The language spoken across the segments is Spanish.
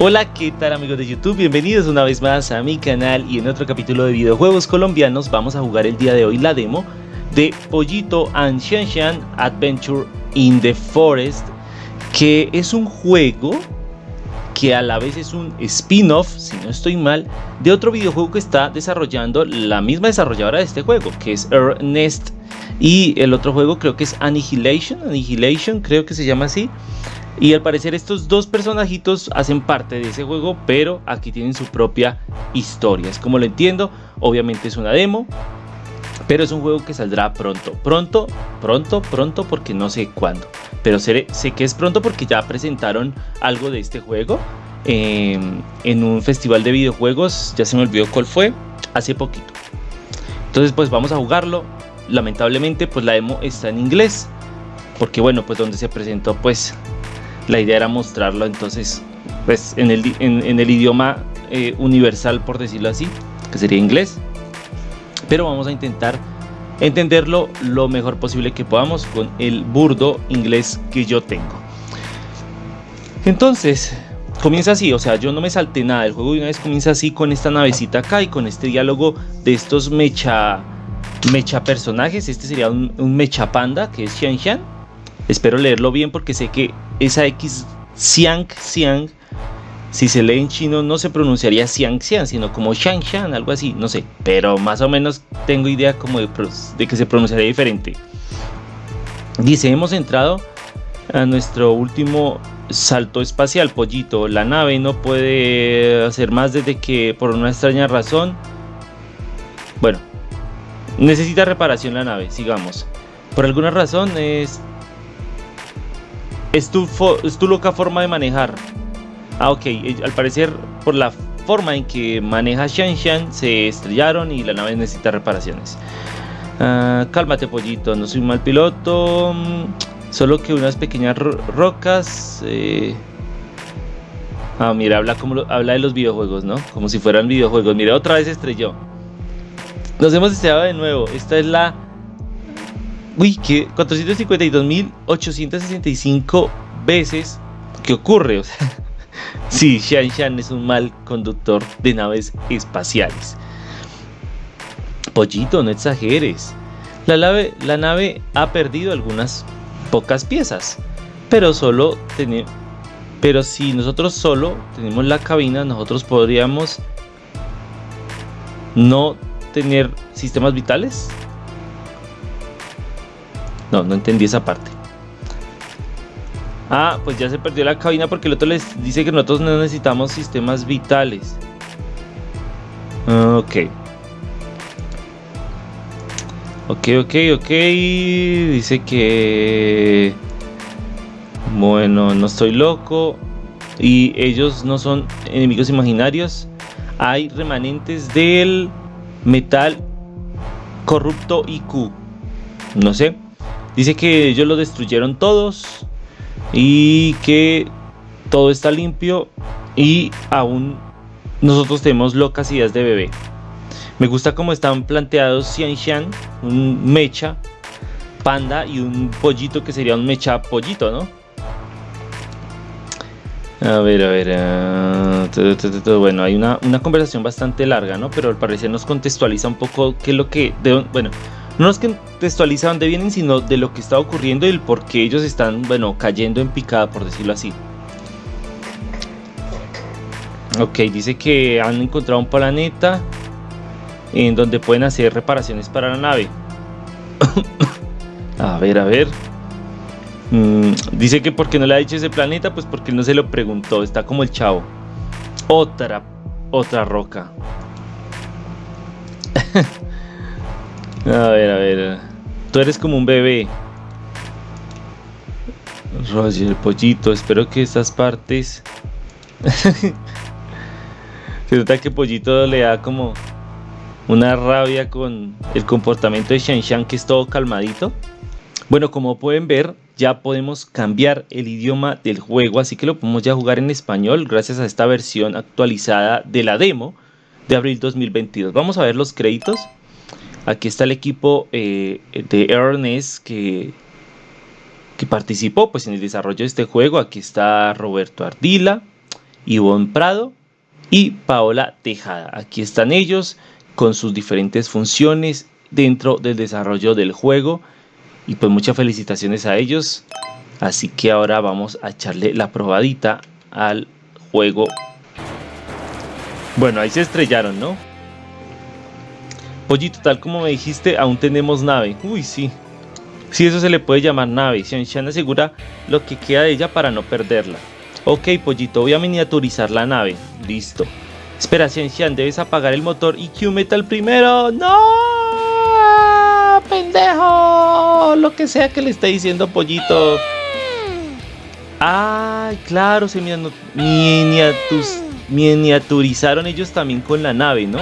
Hola, ¿qué tal amigos de YouTube? Bienvenidos una vez más a mi canal y en otro capítulo de videojuegos colombianos vamos a jugar el día de hoy la demo de Pollito and Shanshan Adventure in the Forest que es un juego que a la vez es un spin-off, si no estoy mal, de otro videojuego que está desarrollando la misma desarrolladora de este juego, que es Ernest y el otro juego creo que es Annihilation, Annihilation creo que se llama así. Y al parecer estos dos personajitos hacen parte de ese juego, pero aquí tienen su propia historia. Es como lo entiendo, obviamente es una demo, pero es un juego que saldrá pronto. Pronto, pronto, pronto, porque no sé cuándo. Pero sé, que es pronto porque ya presentaron algo de este juego em, en un festival de videojuegos. Ya se me olvidó cuál fue, hace poquito. Entonces pues vamos a jugarlo. Lamentablemente pues la demo está en inglés. Porque bueno, pues donde se presentó pues la idea era mostrarlo entonces pues en el, idioma eh, universal por decirlo así que sería inglés. Pero vamos a intentar entenderlo lo mejor posible que podamos con el burdo inglés que yo tengo. Entonces comienza así, o sea, yo no me salté nada, el juego de una vez comienza así con esta navecita acá y con este diálogo de estos mecha mecha personajes, este sería un, un mecha panda que es Xian Xian, espero leerlo bien porque sé que esa X Xiang Xiang, si se lee en chino no se pronunciaría Xiang Xiang, sino como Shang Shang, algo así, no sé, pero más o menos tengo idea como de, que se pronunciaría diferente. Dice, hemos entrado a nuestro último salto espacial, pollito. La nave no puede hacer más desde que por una extraña razón... Bueno, necesita reparación la nave, sigamos. Por alguna razón es es tu, loca forma de manejar. Ah, ok. Eh, al parecer, por la forma en que maneja Shan Shan, se estrellaron y la nave necesita reparaciones. Ah, cálmate, pollito. No soy un mal piloto. Mm, solo que unas pequeñas rocas. Eh. Ah, mira, habla, como habla de los videojuegos, ¿no? Como si fueran videojuegos. Mira, otra vez estrelló. Nos hemos estrellado de nuevo. Esta es la Uy, que 452.865 veces que ocurre. O sea, sí, Shan es un mal conductor de naves espaciales. Pollito, no exageres. La nave, la nave ha perdido algunas pocas piezas, pero solo tenemos. Pero si nosotros solo tenemos la cabina, nosotros podríamos no tener sistemas vitales. No, no entendí esa parte. Ah, pues ya se perdió la cabina porque el otro les dice que nosotros no necesitamos sistemas vitales. Ok. Ok, ok, ok. Dice que... Bueno, no estoy loco. Y ellos no son enemigos imaginarios. Hay remanentes del metal corrupto IQ. No sé. Dice que ellos lo destruyeron todos y que todo está limpio y aún nosotros tenemos locas ideas de bebé. Me gusta cómo están planteados Xian un mecha, panda y un pollito que sería un mecha pollito, ¿no? A ver, a ver. Ah, bueno, hay una, una, conversación bastante larga, ¿no? Pero al parecer nos contextualiza un poco qué es lo que. bueno, no nos contextualiza dónde vienen, sino de lo que está ocurriendo y el por qué ellos están, bueno, cayendo en picada, por decirlo así. Ok, dice que han encontrado un planeta en donde pueden hacer reparaciones para la nave. a ver, a ver. Mm, dice que porque no le ha dicho ese planeta, pues porque no se lo preguntó. Está como el chavo. Otra, otra roca. A ver, a ver. Tú eres como un bebé. Roger, pollito, espero que estas partes... Se nota que Pollito le da como una rabia con el comportamiento de Shan Shan que es todo calmadito. Bueno, como pueden ver, ya podemos cambiar el idioma del juego, así que lo podemos ya jugar en español gracias a esta versión actualizada de la demo de abril 2022. Vamos a ver los créditos. Aquí está el equipo eh, de Ernest que, que participó pues, en el desarrollo de este juego. Aquí está Roberto Ardila Ivonne Prado y Paola Tejada. Aquí están ellos con sus diferentes funciones dentro del desarrollo del juego y pues muchas felicitaciones a ellos. Así que ahora vamos a echarle la probadita al juego. Bueno, ahí se estrellaron, ¿no? Pollito, tal como me dijiste, aún tenemos nave. Uy, sí. Sí, eso se le puede llamar nave. Xianshan asegura lo que queda de ella para no perderla. Ok, Pollito, voy a miniaturizar la nave. Listo. Espera, Xianshan, debes apagar el motor y Q-Metal primero. ¡No! ¡Pendejo! Lo que sea que le esté diciendo Pollito. Ay, claro, se miniaturizaron ellos también con la nave, ¿no?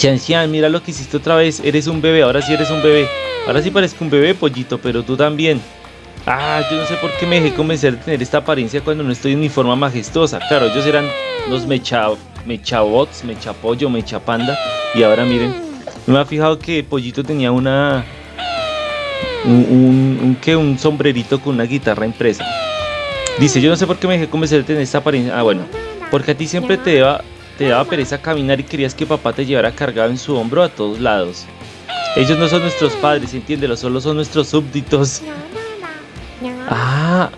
Xian mira lo que hiciste otra vez. Eres un bebé, ahora sí eres un bebé. Ahora sí parezco un bebé, pollito, pero tú también. Ah, yo no sé por qué me dejé convencer de tener esta apariencia cuando no estoy en mi forma majestuosa. Claro, ellos eran los mecha, mechabots, mechapollo, mechapanda. Y ahora miren, me ha fijado que Pollito tenía una un, un, un sombrerito con una guitarra impresa. Dice, yo no sé por qué me dejé convencer de tener esta apariencia. Ah, bueno, porque a ti siempre te daba, te daba pereza caminar y querías que papá te llevara cargado en su hombro a todos lados. Ellos no son nuestros padres, entiéndelo, solo son nuestros súbditos. Ah,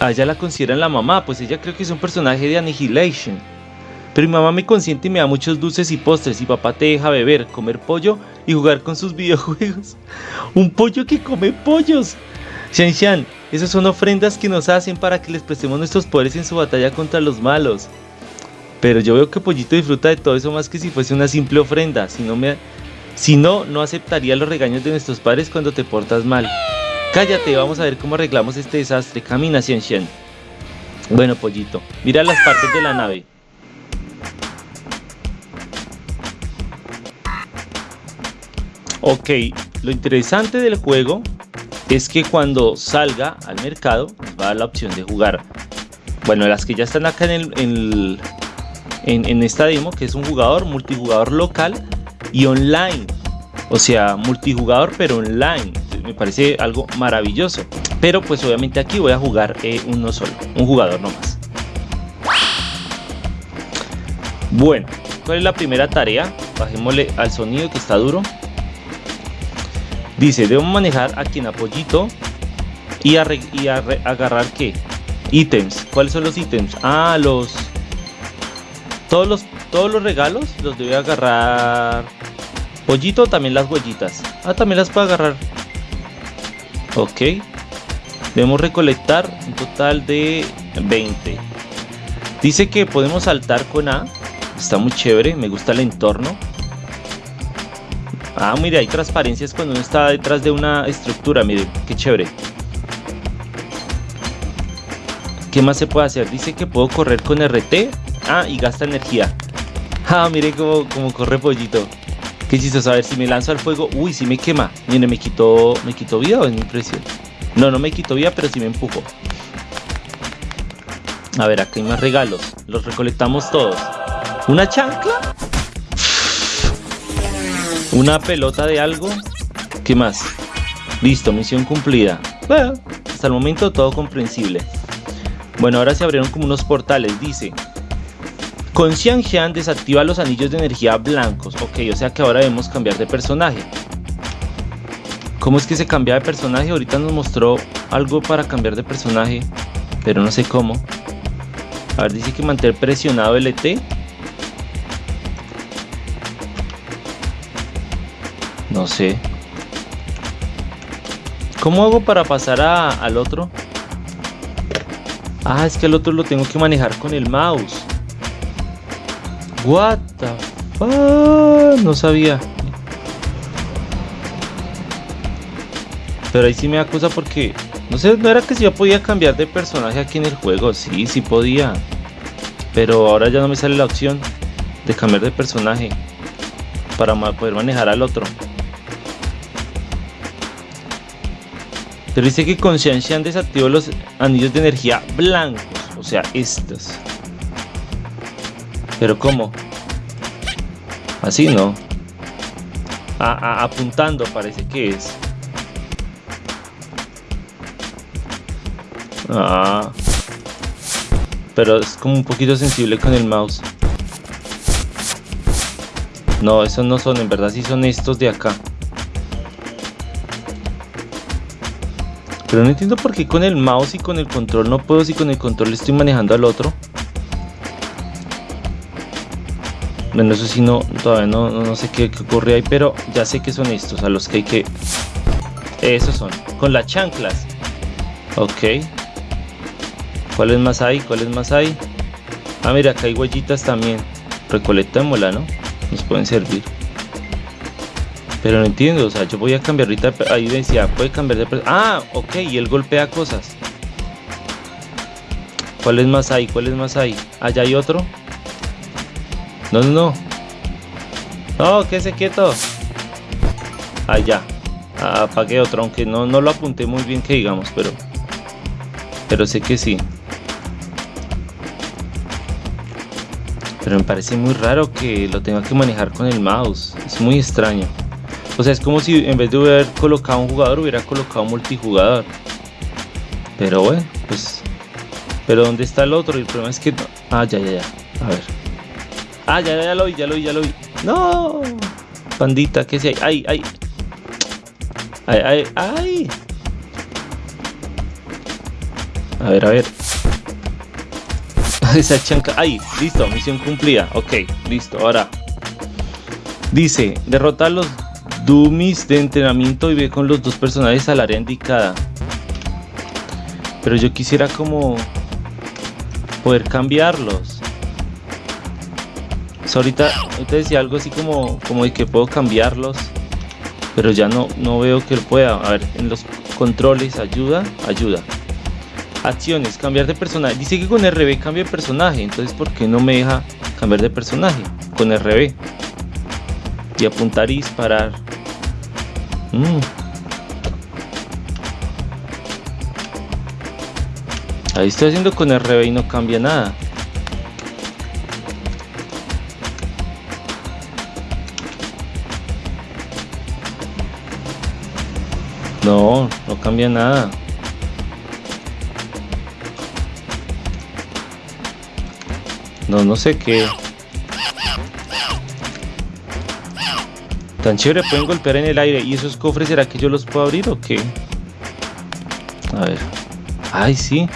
a ella la consideran la mamá, pues ella creo que es un personaje de Annihilation. Pero mi mamá me consiente y me da muchos dulces y postres y papá te deja beber, comer pollo y jugar con sus videojuegos. Un pollo que come pollos. Shan Shan, esas son ofrendas que nos hacen para que les prestemos nuestros poderes en su batalla contra los malos. Pero yo veo que Pollito disfruta de todo eso más que si fuese una simple ofrenda. Si no, si no, no aceptaría los regaños de nuestros padres cuando te portas mal. Cállate, vamos a ver cómo arreglamos este desastre. Camina, Shan Shan. Bueno, Pollito, mira las partes de la nave. Ok, lo interesante del juego es que cuando salga al mercado va a dar la opción de jugar. Bueno, las que ya están acá en, el, en, esta demo, que es un jugador, multijugador local y online. O sea, multijugador pero online. Me parece algo maravilloso. Pero pues obviamente aquí voy a jugar eh, uno solo, un jugador nomás. Bueno, ¿cuál es la primera tarea? Bajémosle al sonido que está duro. Dice, debo manejar aquí en apoyito y, y agarrar qué? Ítems. ¿Cuáles son los ítems? Ah, los... Todos los, todos los regalos los debe agarrar Pollito, también las huellitas. Ah, también las puedo agarrar. Ok. Debemos recolectar un total de 20. Dice que podemos saltar con A. Está muy chévere, me gusta el entorno. Ah, mire, hay transparencias cuando uno está detrás de una estructura, mire, qué chévere. ¿Qué más se puede hacer? Dice que puedo correr con RT. Ah, y gasta energía. Ah, mire cómo, corre pollito. Qué chistoso, a ver si me lanzo al fuego. Uy, si me quema. Mire, me quitó, me quitó vida o es mi impresión. No, no me quitó vida, pero sí me empujo. A ver, acá hay más regalos. Los recolectamos todos. ¿Una chancla? Una pelota de algo. ¿Qué más? Listo, misión cumplida. Bueno, hasta el momento todo comprensible. Bueno, ahora se abrieron como unos portales. Dice, con Xian desactiva los anillos de energía blancos. Ok, o sea que ahora debemos cambiar de personaje. ¿Cómo es que se cambia de personaje? Ahorita nos mostró algo para cambiar de personaje, pero no sé cómo. A ver, dice que mantener presionado LT. No sé. ¿Cómo hago para pasar al otro? Ah, es que el otro lo tengo que manejar con el mouse. What the fuck? No sabía. Pero ahí sí me acusa porque... No sé, no era que si yo podía cambiar de personaje aquí en el juego. Sí, sí podía. Pero ahora ya no me sale la opción de cambiar de personaje. Para poder manejar al otro. Pero dice que con Xian desactivó los anillos de energía blancos. O sea, estos. Pero ¿cómo? Así no. apuntando parece que es. Ah. Pero es como un poquito sensible con el mouse. No, esos no son, en verdad sí son estos de acá. Pero no entiendo por qué con el mouse y con el control no puedo si con el control estoy manejando al otro. Bueno, eso sí no, todavía no, no, sé qué, qué, ocurre ahí, pero ya sé que son estos a los que hay que... Esos son, con las chanclas. Ok. ¿Cuáles más hay? ¿Cuáles más hay? Ah, mira, acá hay huellitas también. Recolectémosla, ¿no? Nos pueden servir. Pero no entiendo, o sea, yo voy a cambiar ahorita, ahí decía, puede cambiar de... Ah, ok, y él golpea cosas. ¿Cuáles más hay? ¿Cuáles más hay? Allá hay otro. No, no, no. No, quédese quieto. Allá. Ah, apagué otro, aunque no, no lo apunté muy bien que digamos, pero... Pero sé que sí. Pero me parece muy raro que lo tenga que manejar con el mouse. Es muy extraño. O sea, es como si en vez de haber colocado un jugador, hubiera colocado multijugador. Pero bueno, pues... Pero ¿dónde está el otro? El problema es que... Ah, ya, ya, ya. A ver. Ah, ya, ya lo vi, ya lo vi, ya lo vi. ¡No! Pandita, ¿qué si hay? ¡Ay, ay! ¡Ay, ay, ay! A ver, a ver. Esa chanca. ¡Ay! Listo, misión cumplida. Ok, listo. Ahora. Dice, derrota a los dummies de entrenamiento y ve con los dos personajes al área indicada. Pero yo quisiera como poder cambiarlos. Ahorita, ahorita decía algo así como, como de que puedo cambiarlos. Pero ya no, no veo que pueda. A ver, en los controles, ayuda, ayuda. Acciones, cambiar de personaje. Dice que con RB cambia de personaje. Entonces, ¿por qué no me deja cambiar de personaje? Con RB. Y apuntar y disparar. Mm. Ahí estoy haciendo con RB y no cambia nada. No, no cambia nada. No, no sé qué. Tan chévere, pueden golpear en el aire. ¿Y esos cofres será que yo los puedo abrir o qué? A ver. Ay, sí.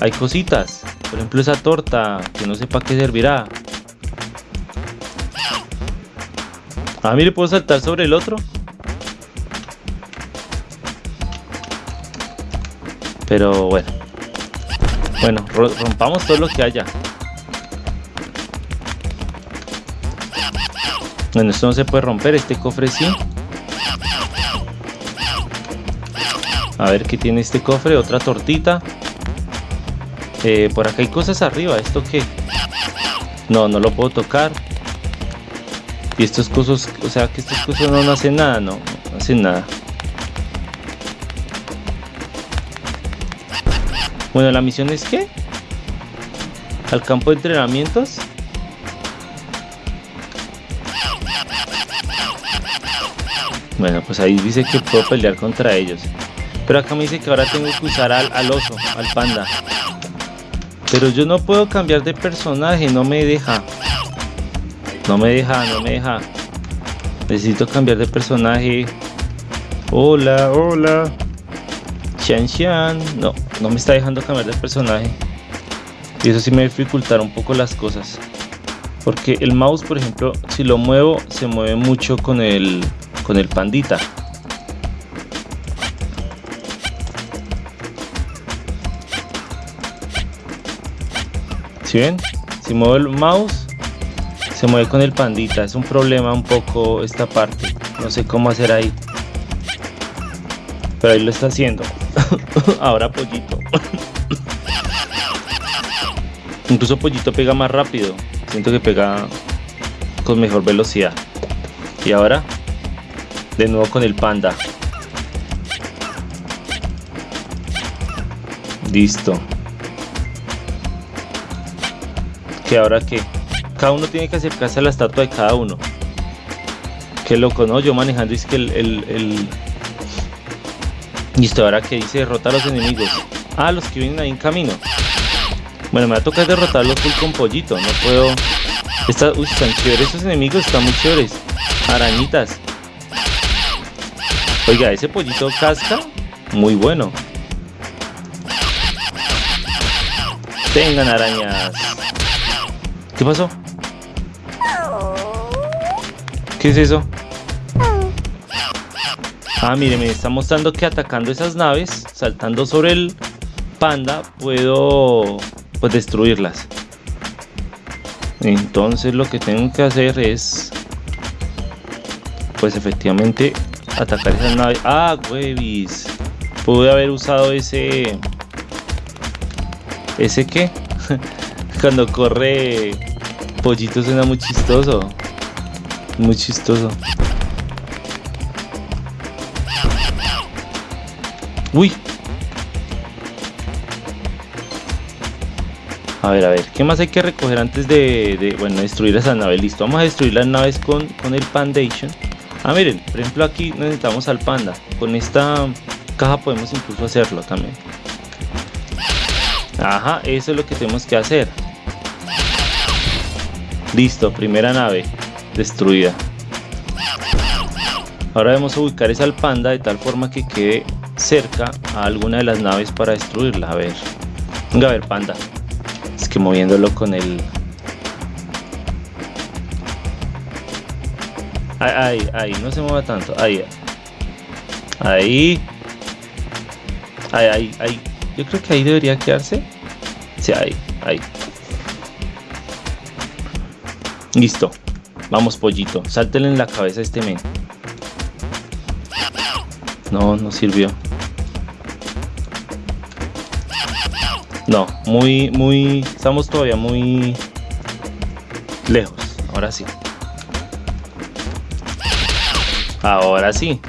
Hay cositas. Por ejemplo, esa torta, que no sé para qué servirá. Ah, mire, puedo saltar sobre el otro. Pero bueno. Bueno, rompamos todo lo que haya. Bueno, esto no se puede romper, este cofre sí. A ver qué tiene este cofre, otra tortita. Eh, por acá hay cosas arriba, ¿esto qué? No, no lo puedo tocar. Y estos cosas, o sea que estos cosas no, hacen nada, no, no hacen nada. Bueno, la misión es que al campo de entrenamientos Bueno, pues ahí dice que puedo pelear contra ellos. Pero acá me dice que ahora tengo que usar al, oso, al panda. Pero yo no puedo cambiar de personaje, no me deja. No me deja, no me deja. Necesito cambiar de personaje. Hola, hola. Xian Xian. No, no me está dejando cambiar de personaje. Y eso sí me dificultará un poco las cosas. Porque el mouse, por ejemplo, si lo muevo, se mueve mucho con el, con el pandita. Si ven? Si muevo el mouse, se mueve con el pandita. Es un problema un poco esta parte. No sé cómo hacer ahí. Pero ahí lo está haciendo. Ahora pollito. Incluso pollito pega más rápido. Siento que pega con mejor velocidad. Y ahora de nuevo con el panda. Listo. Que ahora que cada uno tiene que acercarse a la estatua de cada uno. Qué loco, ¿no? Yo manejando es que el, el, Listo, ahora que dice derrota a los enemigos. Ah, los que vienen ahí en camino. Bueno, me va a tocar derrotarlo full con pollito. No puedo... Está... Uy, están chéveres esos enemigos. Están muy chéveres. Arañitas. Oiga, ese pollito casca. Muy bueno. Tengan arañas. ¿Qué pasó? ¿Qué es eso? Ah, mire, me está mostrando que atacando esas naves, saltando sobre el panda, puedo pues destruirlas. Entonces lo que tengo que hacer es pues efectivamente atacar esas naves. Ah, huevis. Pude haber usado ese ese qué? Cuando corre pollito suena muy chistoso. Muy chistoso. Uy. A ver, a ver, ¿qué más hay que recoger antes de, bueno, destruir esa nave? Listo, vamos a destruir las naves con, con el Pandation. Ah, miren, por ejemplo aquí necesitamos al panda. Con esta caja podemos incluso hacerlo también. Ajá, eso es lo que tenemos que hacer. Listo, primera nave destruida. Ahora debemos ubicar esa al panda de tal forma que quede cerca a alguna de las naves para destruirla. A ver. Venga a ver, panda. Es que moviéndolo con el... Ahí, ahí, no se mueva tanto. Ahí. Ahí. Ahí, ahí, ahí. Yo creo que ahí debería quedarse. Sí, ahí, ahí. Listo. Vamos, pollito. Sáltele en la cabeza a este men. No, no sirvió. No, muy, muy... Estamos todavía muy lejos. Ahora sí. Ahora sí.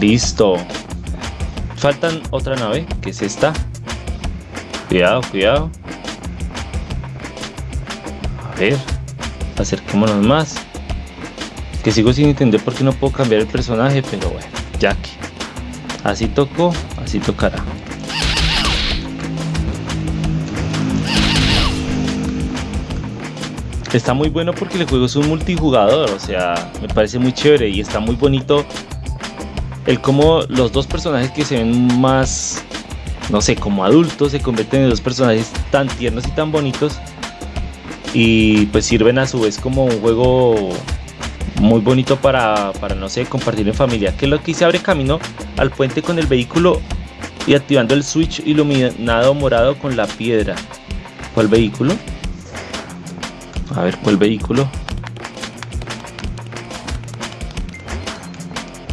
Listo. Faltan otra nave, que es esta. Cuidado, cuidado. A ver. Acerquémonos más. Que sigo sin entender por qué no puedo cambiar el personaje, pero bueno, ya que. Así tocó, así tocará. Está muy bueno porque el juego es un multijugador, o sea, me parece muy chévere y está muy bonito el cómo los dos personajes que se ven más, no sé, como adultos se convierten en dos personajes tan tiernos y tan bonitos y pues sirven a su vez como un juego muy bonito para, para no sé, compartir en familia, que es lo que se abre camino al puente con el vehículo y activando el switch iluminado morado con la piedra. ¿Cuál vehículo? A ver, ¿cuál vehículo?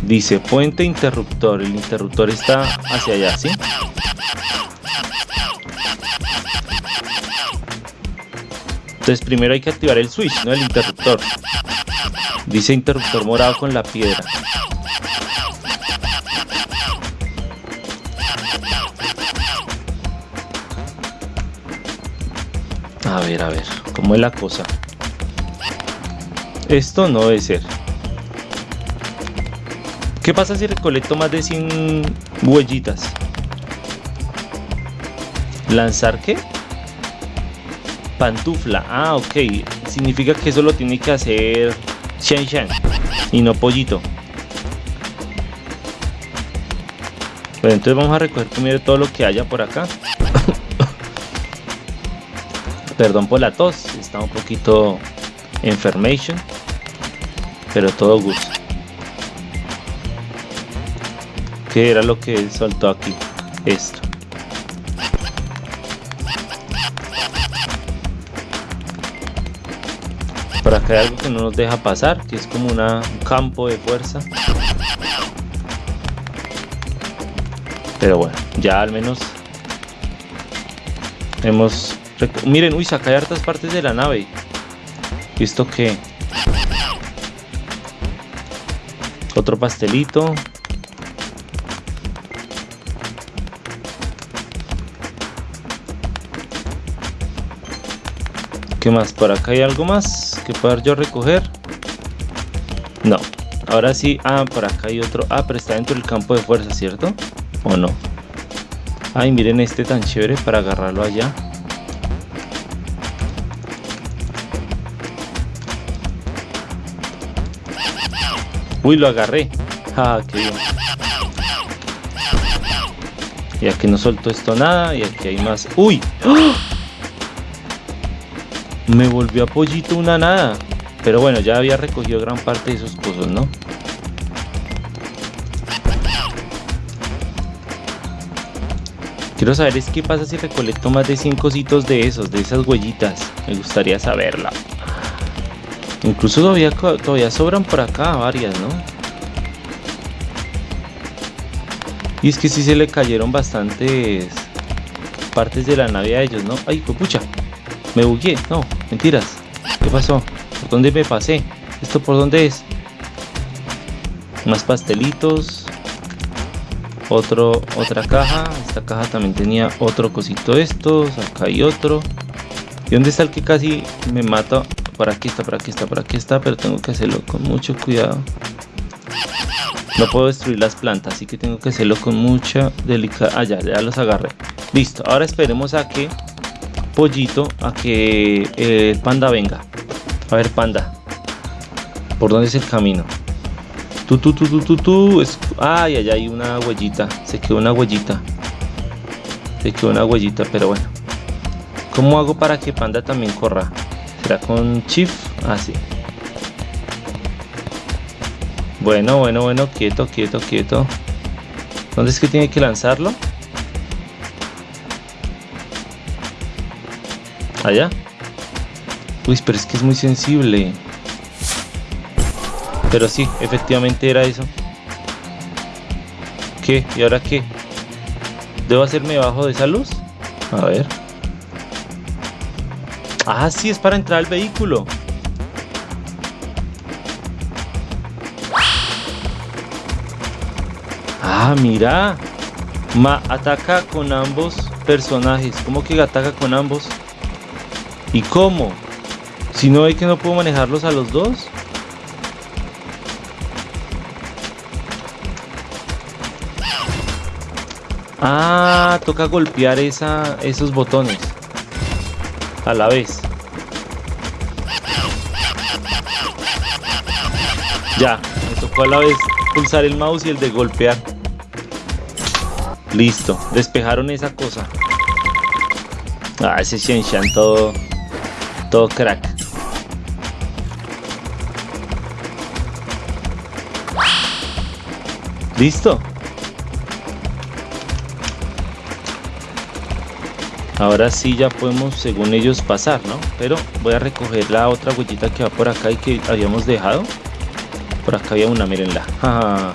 Dice puente interruptor. El interruptor está hacia allá, ¿sí? Entonces primero hay que activar el switch, no el interruptor. Dice interruptor morado con la piedra. A ver, a ver, ¿cómo es la cosa? Esto no debe ser. ¿Qué pasa si recolecto más de 100 huellitas? ¿Lanzar qué? Pantufla. Ah, ok. Significa que eso lo tiene que hacer Shen Shen y no Pollito. Bueno, entonces vamos a recoger primero todo lo que haya por acá. Perdón por la tos, está un poquito enfermation, pero todo gusto. ¿Qué era lo que soltó aquí? Esto. Acá hay algo que no nos deja pasar, que es como un campo de fuerza. Pero bueno, ya al menos hemos... Miren, uy, saca hartas partes de la nave. ¿Y esto qué? Otro pastelito. ¿Qué más? ¿Por acá hay algo más que poder yo recoger? No. Ahora sí. Ah, por acá hay otro. Ah, pero está dentro del campo de fuerza, ¿cierto? ¿O no? Ay, miren este tan chévere para agarrarlo allá. Uy, lo agarré. Ah, qué bien. Y aquí no soltó esto nada. Y aquí hay más. ¡Uy! ¡Ah! Me volvió a pollito una nada. Pero bueno, ya había recogido gran parte de esos pozos, ¿no? Quiero saber es qué pasa si recolecto más de 100 cositos de esos, de esas huellitas. Me gustaría saberla. Incluso todavía, todavía sobran por acá varias, ¿no? Y es que sí se le cayeron bastantes partes de la nave a ellos, ¿no? Ay, pucha. Me bugué. No, mentiras. ¿Qué pasó? ¿Por dónde me pasé? ¿Esto por dónde es? Más pastelitos. Otro, otra caja. Esta caja también tenía otro cosito estos. Acá hay otro. ¿Y dónde está el que casi me mata? Por aquí está, por aquí está, por aquí está. Pero tengo que hacerlo con mucho cuidado. No puedo destruir las plantas, así que tengo que hacerlo con mucha delicadeza. Ah, ya, ya los agarré. Listo, ahora esperemos a que Pollito, a que eh, el panda venga. A ver, panda. ¿Por dónde es el camino? Tú, tú, tú, tú, tú, tú. Ay, allá hay una huellita. Se quedó una huellita. Se quedó una huellita, pero bueno. ¿Cómo hago para que panda también corra? ¿Será con Chief? Ah, sí. Bueno, bueno, bueno, quieto, quieto, quieto. ¿Dónde es que tiene que lanzarlo? Allá. Uy, pero es que es muy sensible. Pero sí, efectivamente era eso. ¿Qué? ¿Y ahora qué? ¿Debo hacerme bajo de esa luz? A ver. Ah, sí, es para entrar al vehículo. Ah, mira. Ma ataca con ambos personajes. ¿Cómo que ataca con ambos? ¿Y cómo? Si no ve que no puedo manejarlos a los dos. Ah, toca golpear esa, esos botones a la vez. Ya, me tocó a la vez pulsar el mouse y el de golpear. Listo, despejaron esa cosa. Ah, ese Shenshan todo, todo crack. Listo. Ahora sí ya podemos, según ellos, pasar, ¿no? Pero voy a recoger la otra huellita que va por acá y que habíamos dejado. Por acá había una, mírenla.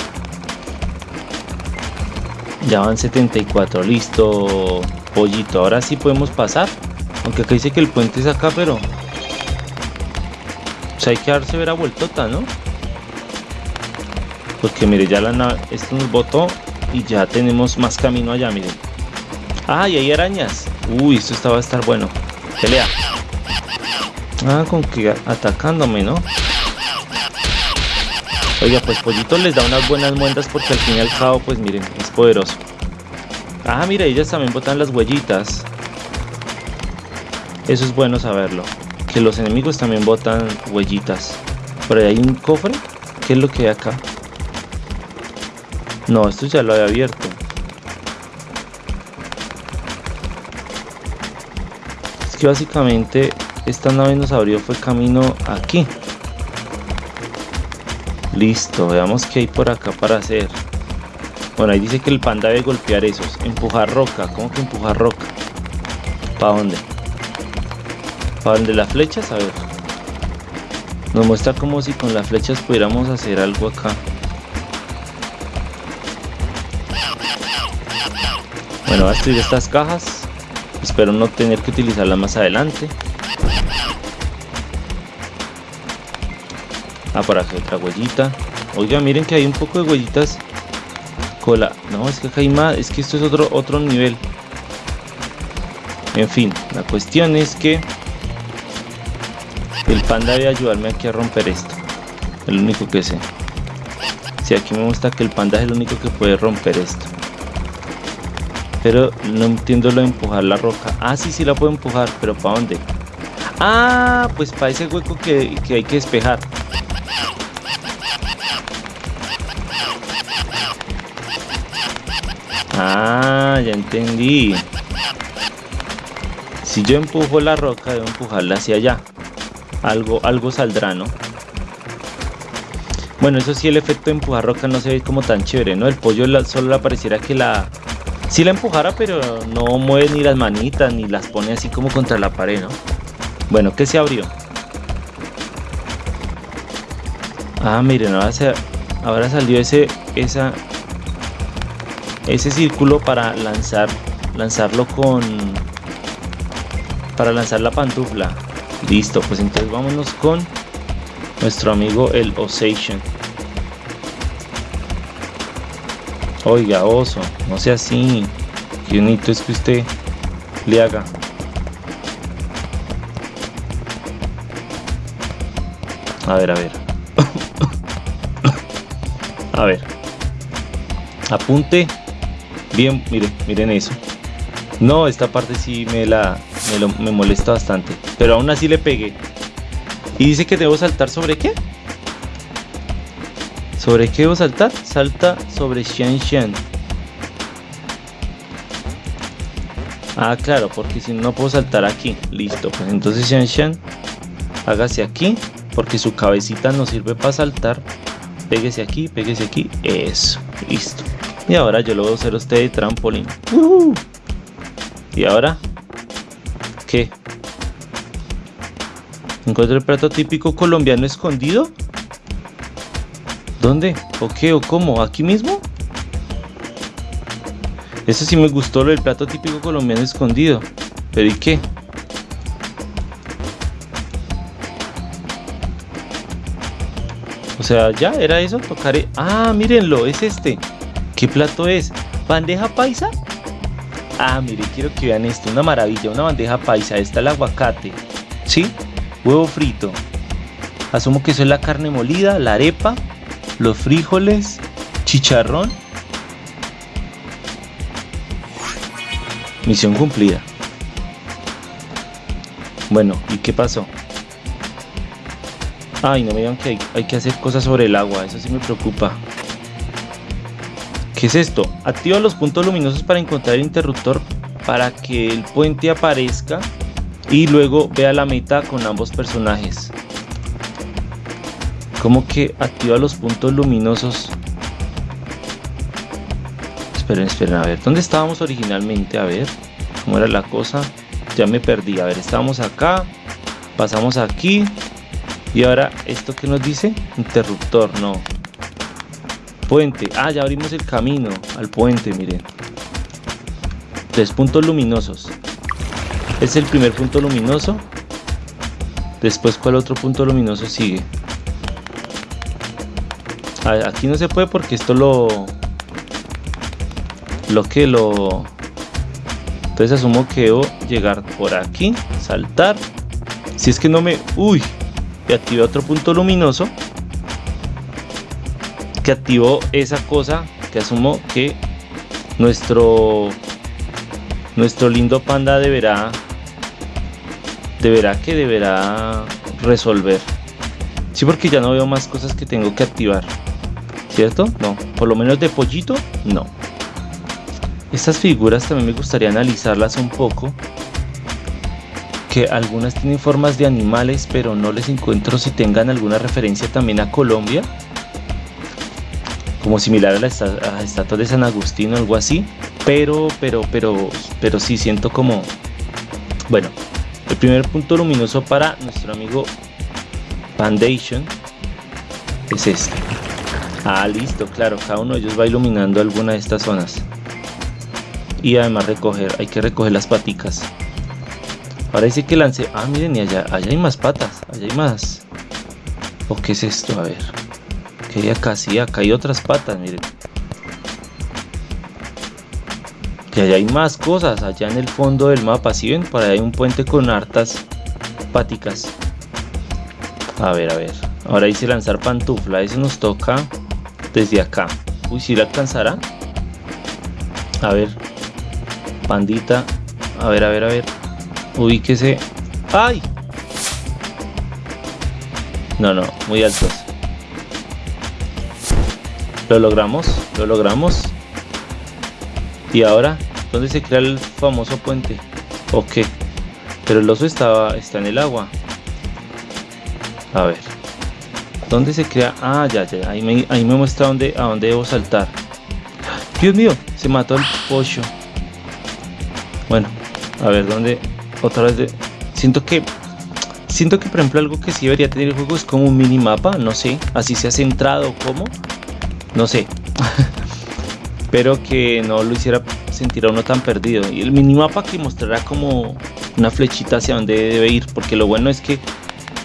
Ya van 74, listo, pollito. Ahora sí podemos pasar. Aunque acá dice que el puente es acá, pero... Pues hay que darse ver a vueltota, ¿no? Porque mire, ya la nave, esto nos botó y ya tenemos más camino allá, miren. Ah, y hay arañas. Uy, esto estaba a estar bueno. Pelea. Ah, con que atacándome, ¿no? Oiga, pues Pollito les da unas buenas muendas porque al fin y al cabo, pues miren, es poderoso. Ah, mira, ellas también botan las huellitas. Eso es bueno saberlo. Que los enemigos también botan huellitas. Por ahí hay un cofre. ¿Qué es lo que hay acá? No, esto ya lo había abierto. Es que básicamente esta nave nos abrió fue camino aquí. Listo, veamos qué hay por acá para hacer. Bueno, ahí dice que el panda debe golpear esos. Empujar roca. ¿Cómo que empujar roca? ¿Para dónde? ¿Para dónde las flechas? A ver. Nos muestra como si con las flechas pudiéramos hacer algo acá. Bueno, voy a destruir estas cajas. Espero no tener que utilizarlas más adelante. Ah, por acá otra huellita. Oiga, miren que hay un poco de huellitas. Cola. No, es que acá hay más. Es que esto es otro, otro nivel. En fin, la cuestión es que el panda debe ayudarme aquí a romper esto. El único que sé. Si aquí me muestra que el panda es el único que puede romper esto. Pero no entiendo lo de empujar la roca. Ah, sí, sí la puedo empujar, pero ¿para dónde? Ah, pues para ese hueco que, que hay que despejar. Ah, ya entendí. Si yo empujo la roca, debo empujarla hacia allá. Algo, algo saldrá, ¿no? Bueno, eso sí, el efecto de empujar roca no se ve como tan chévere, ¿no? El pollo solo le pareciera que la... Sí la empujara, pero no mueve ni las manitas, ni las pone así como contra la pared, ¿no? Bueno, ¿qué se abrió? Ah, miren, ahora, se, ahora salió ese, esa, ese círculo para lanzar, lanzarlo con, para lanzar la pantufla. Listo, pues entonces vámonos con nuestro amigo el Osation. Oiga, oso, no sea así. Qué bonito es que usted le haga. A ver, a ver. a ver. Apunte. Bien, miren, miren eso. No, esta parte sí me la me, molesta bastante. Pero aún así le pegué. Y dice que debo saltar sobre qué? ¿Sobre qué debo saltar? Salta sobre Xian Xian. Ah, claro, porque si no puedo saltar aquí. Listo, pues entonces Xian Xian, hágase aquí, porque su cabecita no sirve para saltar. Péguese aquí, péguese aquí. Eso, listo. Y ahora yo lo voy a hacer a usted de trampolín. Y ahora, ¿Encuentro el plato típico colombiano escondido? ¿Dónde? ¿O qué? ¿O cómo? ¿Aquí mismo? Eso sí me gustó lo del plato típico colombiano escondido. ¿Pero y qué? O sea, ya era eso, tocaré. Ah, mírenlo, es este. ¿Qué plato es? ¿Bandeja paisa? Ah, mire, quiero que vean esto, una maravilla, una bandeja paisa. Está el aguacate, ¿sí? Huevo frito. Asumo que eso es la carne molida, la arepa, los frijoles, chicharrón. Misión cumplida. Bueno, ¿y qué pasó? Ay, no me digan que hay, hay que hacer cosas sobre el agua, eso sí me preocupa. ¿Qué es esto? Activa los puntos luminosos para encontrar el interruptor para que el puente aparezca y luego vea la meta con ambos personajes. ¿Cómo que activa los puntos luminosos? Esperen, esperen, a ver, ¿dónde estábamos originalmente? A ver, ¿cómo era la cosa? Ya me perdí, a ver, estábamos acá, pasamos aquí y ahora, ¿esto qué nos dice? Interruptor, no, Puente. Ah, ya abrimos el camino al puente, miren. Tres puntos luminosos. Es el primer punto luminoso. Después, ¿cuál otro punto luminoso sigue? Aquí no se puede porque esto lo... Lo que lo... Entonces asumo que debo llegar por aquí, saltar. Si es que no me... Uy, y activé otro punto luminoso que activó esa cosa que asumo que nuestro nuestro lindo panda deberá deberá que deberá resolver. Sí porque ya no veo más cosas que tengo que activar cierto no por lo menos de pollito no. Estas figuras también me gustaría analizarlas un poco que algunas tienen formas de animales pero no les encuentro si tengan alguna referencia también a Colombia como similar a la estatua de San Agustín o algo así, pero, pero, pero, pero sí siento como, bueno, el primer punto luminoso para nuestro amigo Foundation es este. Ah, listo, claro, cada uno de ellos va iluminando alguna de estas zonas. Y además recoger, hay que recoger las paticas. Dice que lance. Ah, miren, y allá, allá hay más patas, allá hay más. ¿O qué es esto? A ver que acá, sí, acá hay otras patas, miren. Que allá hay más cosas, allá en el fondo del mapa, si ven? Por ahí hay un puente con hartas páticas. A ver, a ver. Ahora dice lanzar pantufla, eso nos toca desde acá. Uy, si la alcanzará. A ver. Pandita. A ver, a ver, a ver. Ubíquese. ¡Ay! No, no, muy altos. Lo logramos, lo logramos. Y ahora, ¿dónde se crea el famoso puente? Ok. Pero el oso estaba, está en el agua. A ver. ¿Dónde se crea? Ah, ya, ya. Ahí me, ahí me muestra dónde, a dónde debo saltar. Dios mío, se mató el pollo. Bueno, a ver, ¿dónde? Otra vez de... Siento que... Siento que, por ejemplo, algo que sí debería tener el juego es como un minimapa, no sé. Así se ha centrado, ¿cómo? No sé. Pero que no lo hiciera sentir a uno tan perdido. Y el minimapa que mostrará como una flechita hacia dónde debe ir. Porque lo bueno es que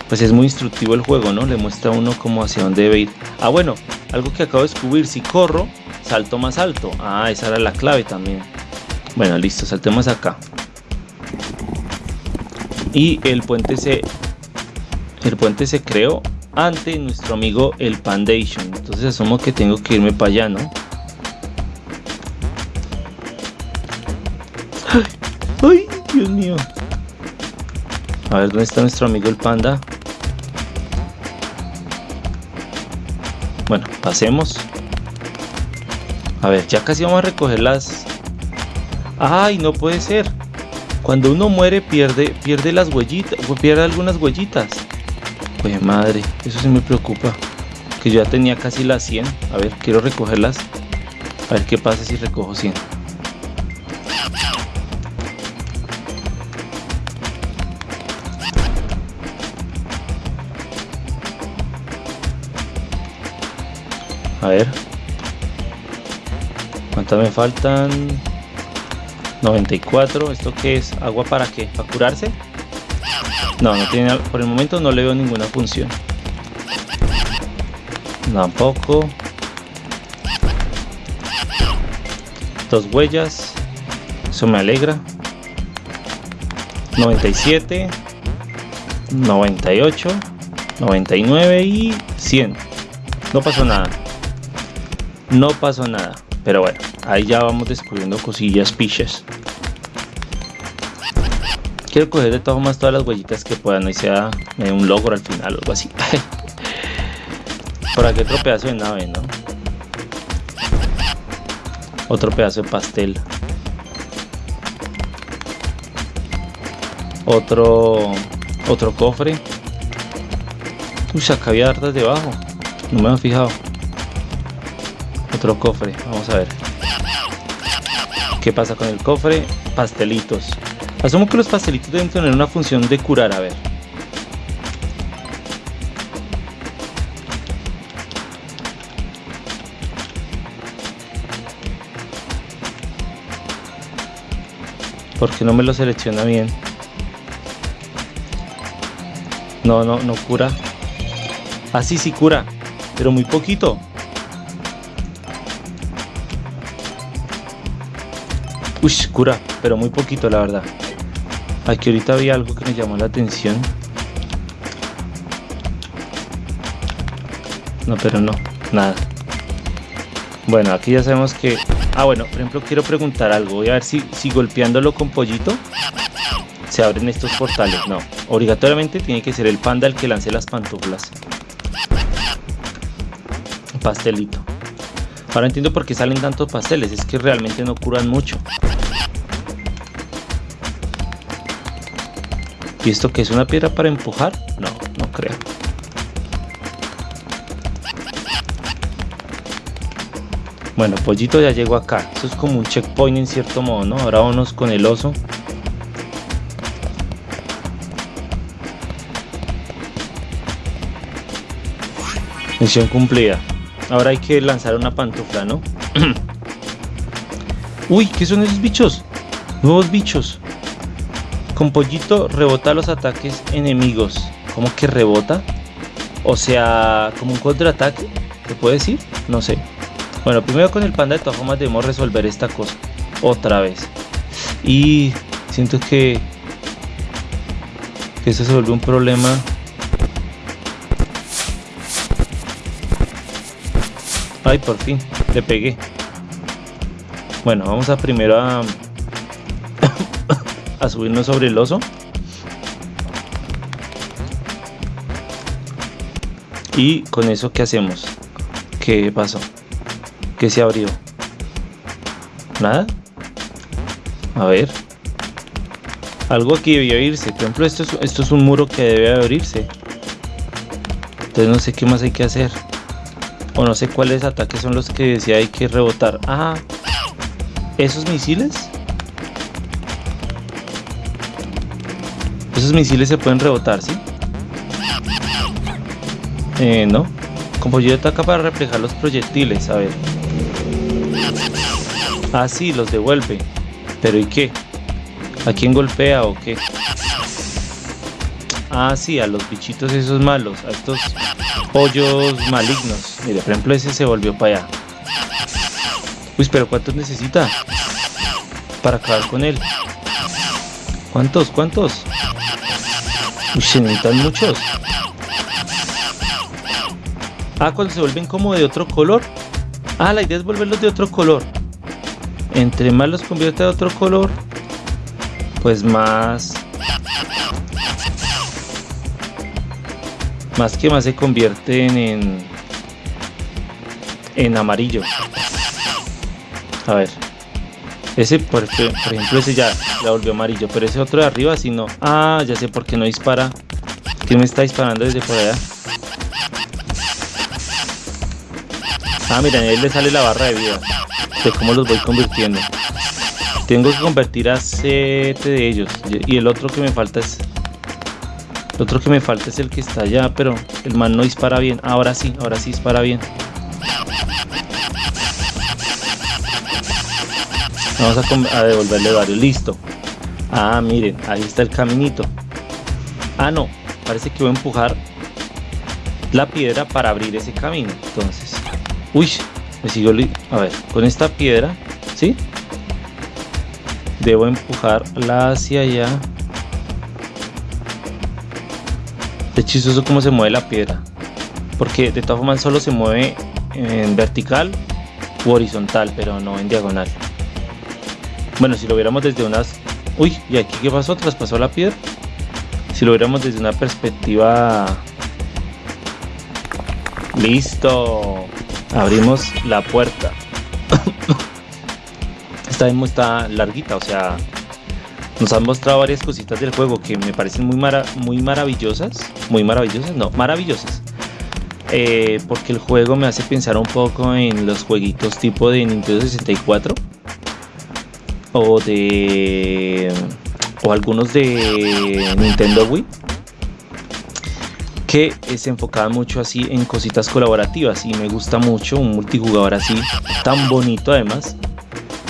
pues es muy instructivo el juego, ¿no? Le muestra a uno como hacia dónde debe ir. Ah, bueno, algo que acabo de descubrir, si corro, salto más alto. Ah, esa era la clave también. Bueno, listo, saltemos acá. Y el puente se el puente se creó ante nuestro amigo el Pandation. Entonces asumo que tengo que irme para allá, ¿no? ¡Ay! Dios mío! A ver, ¿dónde está nuestro amigo el panda? Bueno, pasemos. A ver, ya casi vamos a recoger las... ¡Ay, no puede ser! Cuando uno muere pierde, pierde las huellitas, pierde algunas huellitas. Pues madre, eso sí me preocupa. Que yo ya tenía casi las 100. A ver, quiero recogerlas. A ver qué pasa si recojo 100. A ver. ¿Cuántas me faltan? 94. ¿Esto qué es? ¿Agua para qué? ¿Para curarse? No, no tiene, por el momento no le veo ninguna función. Tampoco. Dos huellas. Eso me alegra. 97. 98. 99 y 100. No pasó nada no pasó nada. Pero bueno, ahí ya vamos descubriendo cosillas piches. Quiero coger de todas formas todas las huellitas que puedan y sea un logro al final o algo así. Por aquí otro pedazo de nave, ¿no? Otro pedazo de pastel. Otro otro cofre. Uy, acá había hartas debajo. No me había fijado. Otro cofre, vamos a ver. ¿Qué pasa con el cofre? Pastelitos. Asumo que los pastelitos deben tener una función de curar, a ver. ¿Por qué no me lo selecciona bien? No, no, no cura. Ah, sí, sí cura. Pero muy poquito. Uy, cura, pero muy poquito la verdad. Aquí ahorita había algo que me llamó la atención. No, pero no, nada. Bueno, aquí ya sabemos que... Ah, bueno, por ejemplo, quiero preguntar algo. Voy a ver si, si golpeándolo con pollito se abren estos portales. No, obligatoriamente tiene que ser el panda el que lance las pantuflas. Pastelito. Ahora entiendo por qué salen tantos pasteles. Es que realmente no curan mucho. ¿Y esto que es una piedra para empujar? No, no creo. Bueno, Pollito ya llegó acá. Eso es como un checkpoint en cierto modo, ¿no? Ahora vamos con el oso. Misión cumplida. Ahora hay que lanzar una pantufla, ¿no? Uy, ¿qué son esos bichos? Nuevos bichos. Con pollito rebota los ataques enemigos. ¿Cómo que rebota? O sea, como un contraataque. ¿Te puede decir? No sé. Bueno, primero con el panda de todas formas debemos resolver esta cosa. Otra vez. Y siento que... Que eso se vuelve un problema. Ay, por fin. Le pegué. Bueno, vamos a primero a a subirnos sobre el oso. Y con eso, ¿qué hacemos? ¿Qué pasó? ¿Qué se abrió? ¿Nada? A ver. Algo aquí debió irse. Por ejemplo, esto es, esto es un muro que debe abrirse. Entonces no sé qué más hay que hacer. O no sé cuáles ataques son los que decía hay que rebotar. Ah, ¿esos misiles? Esos misiles se pueden rebotar, ¿sí? Eh, no. Como yo ataca para reflejar los proyectiles, a ver. Ah, sí, los devuelve. Pero ¿y qué? ¿A quién golpea o qué? Ah, sí, a los bichitos esos malos, a estos pollos malignos. Mire, por ejemplo, ese se volvió para allá. Uy, pero ¿cuántos necesita? Para acabar con él. ¿Cuántos? ¿Cuántos? Uy, se necesitan muchos. Ah, cuando se vuelven como de otro color. Ah, la idea es volverlos de otro color. Entre más los convierte de otro color, pues más más que más se convierten en en amarillo a ver ese por, ejemplo ese ya la volvió amarillo pero ese otro de arriba si no ah ya sé por qué no dispara que me está disparando desde por ah miren ahí le sale la barra de vida de cómo los voy convirtiendo tengo que convertir a 7 de ellos. Y el otro que me falta es... El otro que me falta es el que está allá, pero el man no dispara bien. Ahora sí, ahora sí dispara bien. Vamos a, devolverle varios. Listo. Ah, miren, ahí está el caminito. Ah, no. Parece que voy a empujar la piedra para abrir ese camino. Entonces. Uy, me sigo... A ver, con esta piedra, ¿sí? debo empujarla hacia allá es chistoso cómo se mueve la piedra porque de todas formas solo se mueve en vertical u horizontal pero no en diagonal bueno si lo viéramos desde unas uy y aquí qué pasó traspasó la piedra si lo viéramos desde una perspectiva listo abrimos la puerta. Esta demo está larguita, o sea, nos han mostrado varias cositas del juego que me parecen muy, muy maravillosas, muy maravillosas, no, maravillosas. Eh, porque el juego me hace pensar un poco en los jueguitos tipo de Nintendo 64 o de o algunos de Nintendo Wii que se enfocaban mucho así en cositas colaborativas y me gusta mucho un multijugador así tan bonito además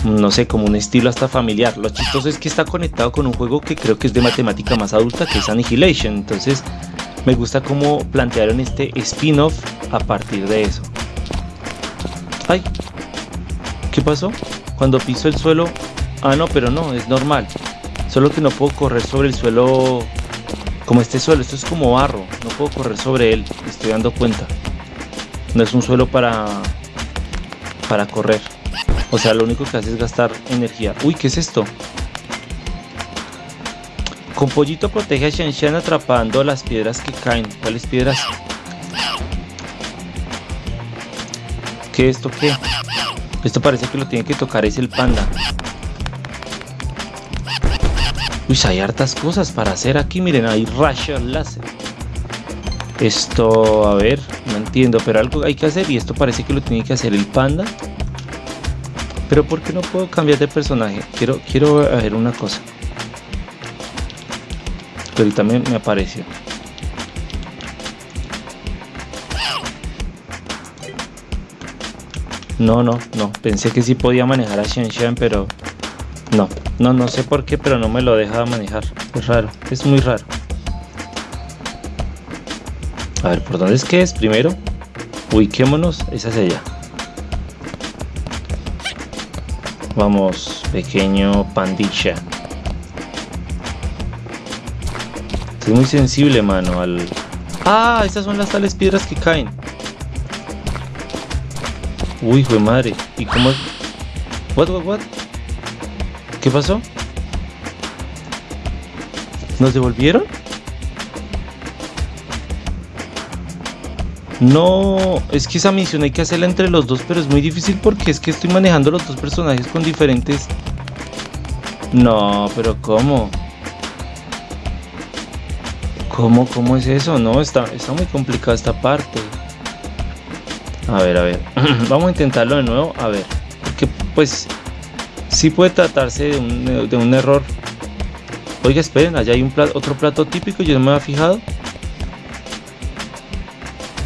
no sé, como un estilo hasta familiar. Lo chistoso es que está conectado con un juego que creo que es de matemática más adulta, que es Annihilation. Entonces, me gusta cómo plantearon este spin-off a partir de eso. ¡Ay! ¿Qué pasó? Cuando piso el suelo... Ah, no, pero no, es normal. Solo que no puedo correr sobre el suelo como este suelo. Esto es como barro. No puedo correr sobre él. estoy dando cuenta. No es un suelo para... Para correr. O sea, lo único que hace es gastar energía. Uy, ¿qué es esto? Con pollito protege a Shan atrapando las piedras que caen. ¿Cuáles piedras? ¿Qué es esto qué? Esto parece que lo tiene que tocar es el panda. Uy, hay hartas cosas para hacer aquí. Miren, hay rayos láser. Esto, a ver, no entiendo, pero algo hay que hacer y esto parece que lo tiene que hacer el panda. Pero ¿por qué no puedo cambiar de personaje? Quiero, quiero ver una cosa. Que ahorita me, apareció. No, no, no. Pensé que sí podía manejar a Shen pero no. No, no sé por qué, pero no me lo deja manejar. Es raro, es muy raro. A ver, ¿por dónde es que es primero? Ubiquémonos, esa es ella. Vamos, pequeño pandilla. Estoy muy sensible, mano, al... ¡Ah! Estas son las tales piedras que caen. Uy, fue madre. ¿Y cómo? What, what, what? ¿Qué pasó? ¿Nos devolvieron? No, es que esa misión hay que hacerla entre los dos, pero es muy difícil porque es que estoy manejando los dos personajes con diferentes... No, pero ¿cómo? ¿Cómo, cómo es eso? No, está, está muy complicada esta parte. A ver, a ver. Vamos a intentarlo de nuevo. A ver. Porque pues sí puede tratarse de un, de un error. Oiga, esperen, allá hay un otro plato típico, yo no me había fijado.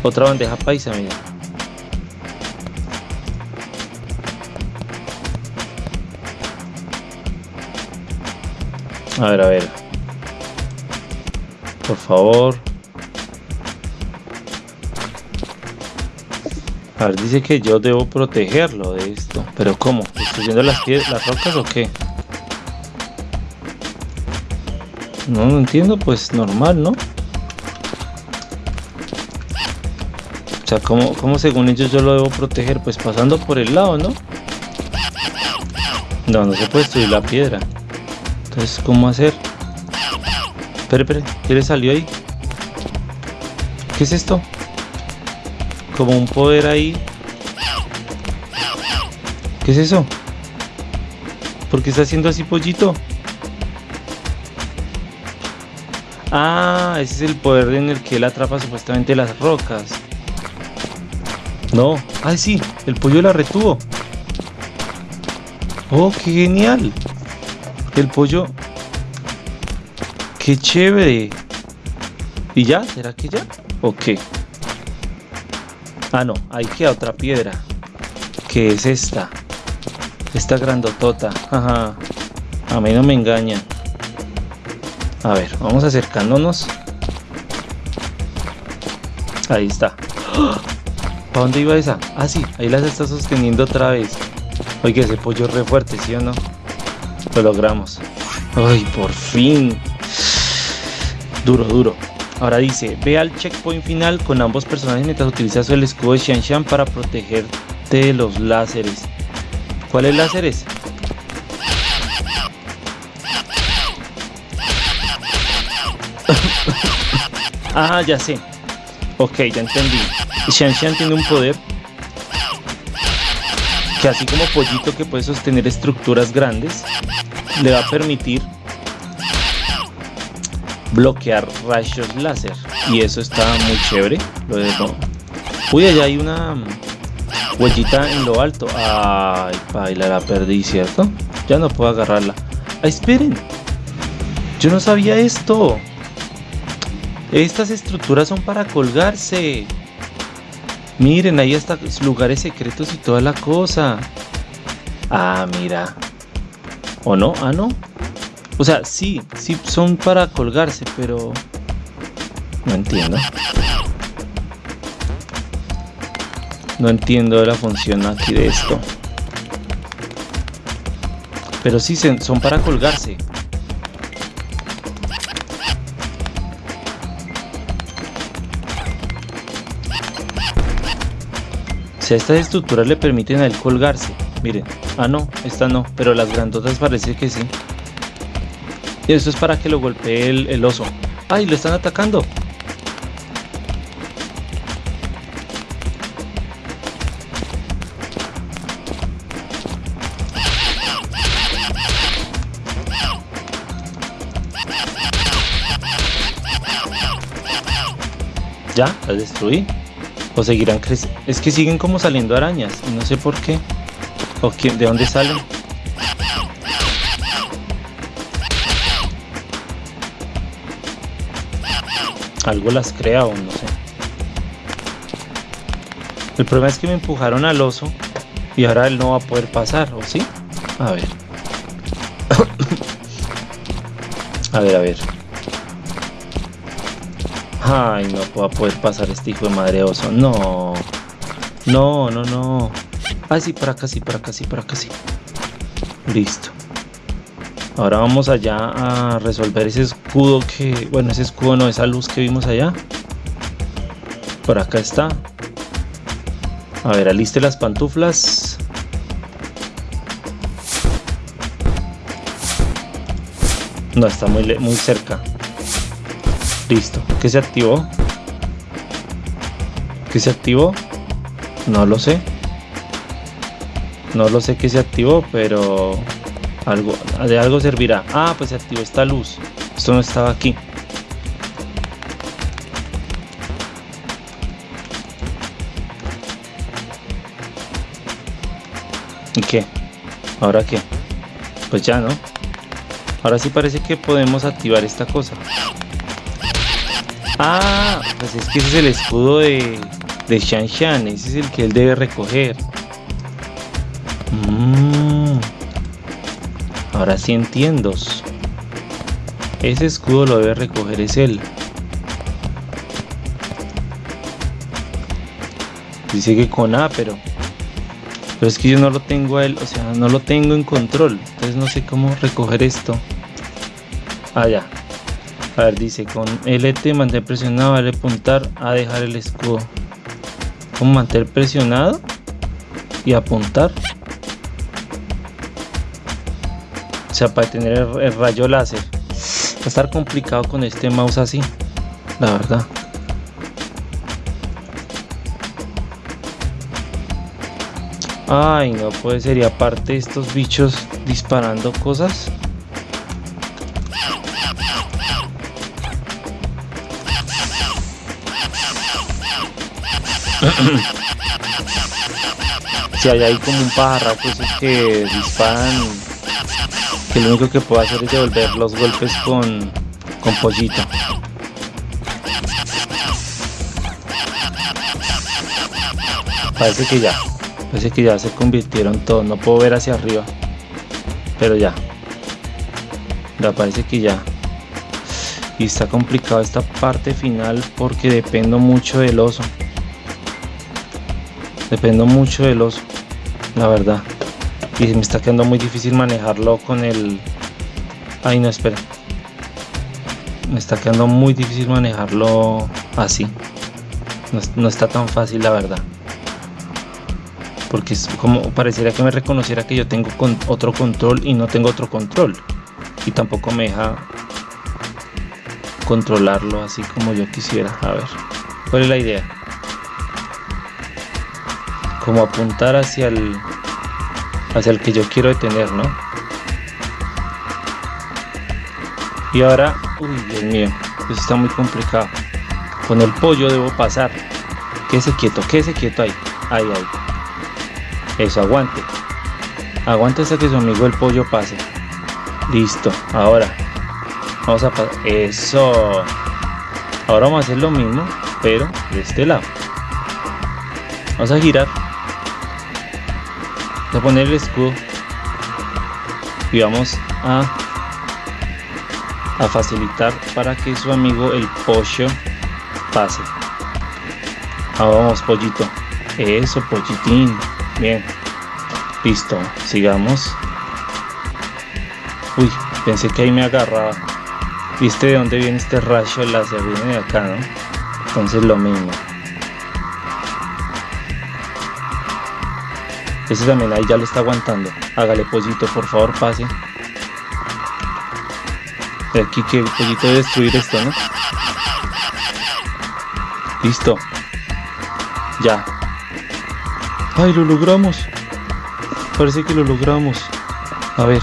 Otra bandeja paisa, mira. A ver, a ver. Por favor. A ver, dice que yo debo protegerlo de esto. Pero ¿cómo? ¿Destruyendo las, las rocas o qué? No, no entiendo, pues normal, ¿no? O sea, ¿cómo, según ellos yo lo debo proteger? Pues pasando por el lado, ¿no? No, no se puede destruir la piedra. Entonces, ¿cómo hacer? Espere, espere, ¿qué le salió ahí? ¿Qué es esto? Como un poder ahí. ¿Qué es eso? ¿Por qué está haciendo así pollito? Ah, ese es el poder en el que él atrapa supuestamente las rocas. No. Ah, sí, el pollo la retuvo. Oh, qué genial. El pollo. Qué chévere. ¿Y ya? ¿Será que ya? ¿O qué? Ah, no, ahí queda otra piedra. ¿Qué es esta? Esta grandotota. Ajá. A mí no me engaña. A ver, vamos acercándonos. Ahí está. ¿Para dónde iba esa? Ah, sí, ahí las está sosteniendo otra vez. Oye, ese pollo re fuerte, ¿sí o no? Lo logramos. Ay, por fin. Duro, duro. Ahora dice, ve al checkpoint final con ambos personajes mientras utilizas el escudo de Xian Xian para protegerte de los láseres. ¿Cuáles láseres? ah, ya sé. Ok, ya entendí. Xian tiene un poder que así como Pollito que puede sostener estructuras grandes, le va a permitir bloquear rayos láser. Y eso está muy chévere. Lo Uy, allá hay una huellita en lo alto. Ay, baila, la perdí, ¿cierto? Ya no puedo agarrarla. ¡Ay, esperen! Yo no sabía esto. Estas estructuras son para colgarse. Miren, ahí está lugares secretos y toda la cosa. Ah, mira. ¿O no? Ah, no. O sea, sí, sí son para colgarse, pero... No entiendo. No entiendo la función aquí de esto. Pero sí son para colgarse. Si a estas estructuras le permiten a él colgarse. Miren. Ah, no. Esta no. Pero las grandotas parece que sí. Y esto es para que lo golpee el, oso. ¡Ay! Lo están atacando. Ya, la destruí. O seguirán creciendo. Es que siguen como saliendo arañas. Y no sé por qué. ¿O quién, de dónde salen? Algo las crea o no sé. El problema es que me empujaron al oso. Y ahora él no va a poder pasar, ¿o sí? A ver. a ver, a ver. Ay, no puedo poder pasar este hijo de madre oso. No. No, no, no. Ay, sí, para acá, sí, para acá, sí, para acá, sí. Listo. Ahora vamos allá a resolver ese escudo que... Bueno, ese escudo no, esa luz que vimos allá. Por acá está. A ver, aliste las pantuflas. No, está muy, muy cerca. Listo. ¿Qué se activó? ¿Qué se activó? No lo sé. No lo sé qué se activó, pero algo, de algo servirá. Ah, pues se activó esta luz. Esto no estaba aquí. ¿Y qué? ¿Ahora qué? Pues ya, ¿no? Ahora sí parece que podemos activar esta cosa. Ah, pues es que ese es el escudo de, de Shan Shan. Ese es el que él debe recoger. Mm. Ahora sí entiendo. Ese escudo lo debe recoger es él. Dice que con A, pero... Pero es que yo no lo tengo a él, o sea, no lo tengo en control. Entonces no sé cómo recoger esto. Ah, ya. A ver, dice con LT mantener presionado, vale apuntar a dejar el escudo. ¿Cómo mantener presionado? Y apuntar. O sea, para tener el, rayo láser. Va a estar complicado con este mouse así. La verdad. Ay, no puede ser. Y aparte estos bichos disparando cosas. si hay ahí como un pajarraco esos que disparan que lo único que puedo hacer es devolver los golpes con, con pollito. Parece que ya parece que ya se convirtieron todos. No puedo ver hacia arriba pero ya. Ya parece que ya. Y está complicado esta parte final porque dependo mucho del oso Dependo mucho del oso, la verdad. Y me está quedando muy difícil manejarlo con el... Ay, no, espera. Me está quedando muy difícil manejarlo así. No, está tan fácil, la verdad. Porque es como pareciera que me reconociera que yo tengo con otro control y no tengo otro control. Y tampoco me deja controlarlo así como yo quisiera. A ver, ¿cuál es la idea? Como apuntar hacia el hacia el que yo quiero detener, ¿no? Y ahora, uy, Dios mío, eso está muy complicado. Con el pollo debo pasar. Quédese quieto, quédese quieto ahí. Ahí, ahí. Eso, aguante. Aguante hasta que su amigo el pollo pase. Listo, ahora. Vamos a pasar. Eso. Ahora vamos a hacer lo mismo, pero de este lado. Vamos a girar a poner el escudo. Y vamos a a facilitar para que su amigo el pollo pase. Ahora vamos pollito. Eso pollitín. Bien. Listo. Sigamos. Uy pensé que ahí me agarraba. Viste de dónde viene este rayo láser viene de acá no entonces lo mismo Ese también ahí ya lo está aguantando. Hágale pollito, por favor, pase. Aquí que pollito debe destruir esto, ¿no? Listo. Ya. ¡Ay, lo logramos! Parece que lo logramos. A ver.